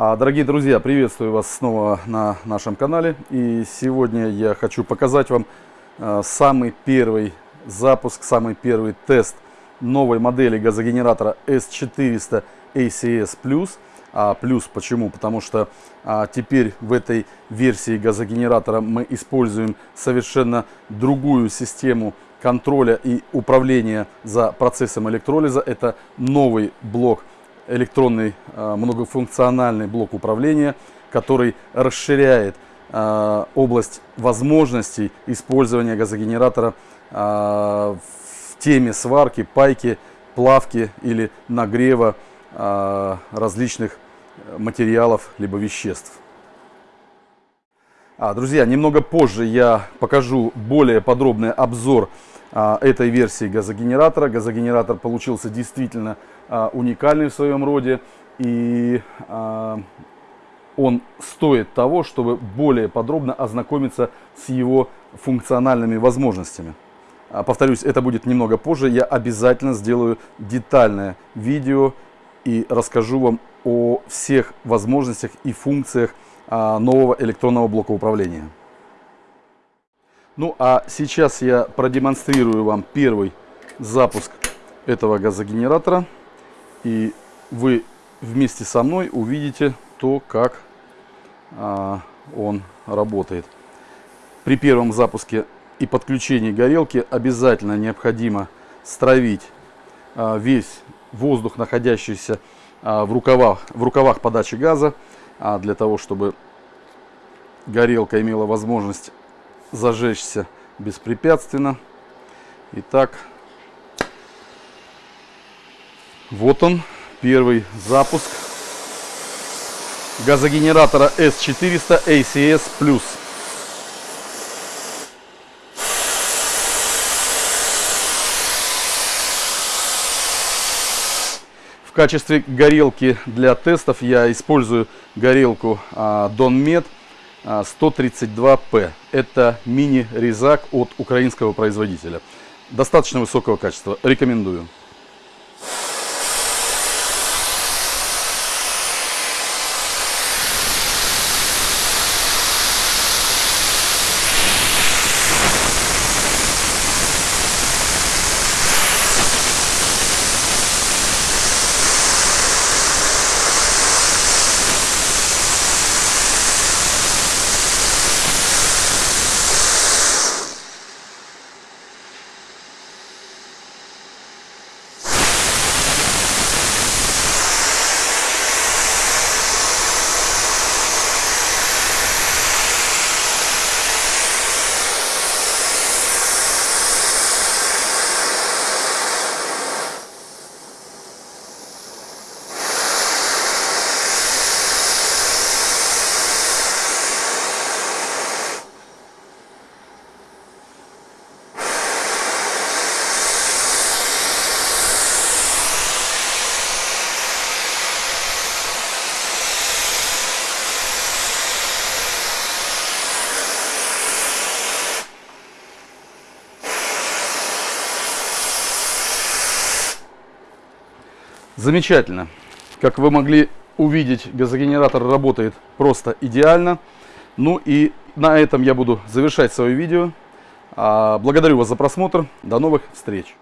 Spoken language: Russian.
А, Дорогие друзья, приветствую вас снова на нашем канале. И сегодня я хочу показать вам а, самый первый запуск, самый первый тест новой модели газогенератора S400 ACS+. А плюс почему? Потому что а, теперь в этой версии газогенератора мы используем совершенно другую систему контроля и управления за процессом электролиза. Это новый блок электронный а, многофункциональный блок управления, который расширяет а, область возможностей использования газогенератора а, в теме сварки, пайки, плавки или нагрева различных материалов либо веществ. А, друзья, немного позже я покажу более подробный обзор а, этой версии газогенератора. Газогенератор получился действительно а, уникальный в своем роде. И а, он стоит того, чтобы более подробно ознакомиться с его функциональными возможностями. Повторюсь, это будет немного позже. Я обязательно сделаю детальное видео и расскажу вам о всех возможностях и функциях нового электронного блока управления. Ну а сейчас я продемонстрирую вам первый запуск этого газогенератора. И вы вместе со мной увидите то, как а, он работает. При первом запуске и подключении горелки обязательно необходимо стравить а, весь воздух, находящийся а, в, рукавах, в рукавах подачи газа, а, для того, чтобы горелка имела возможность зажечься беспрепятственно. Итак, вот он, первый запуск газогенератора S400 ACS+. В качестве горелки для тестов я использую горелку Donmet 132P. Это мини-резак от украинского производителя. Достаточно высокого качества. Рекомендую. Замечательно. Как вы могли увидеть, газогенератор работает просто идеально. Ну и на этом я буду завершать свое видео. А, благодарю вас за просмотр. До новых встреч!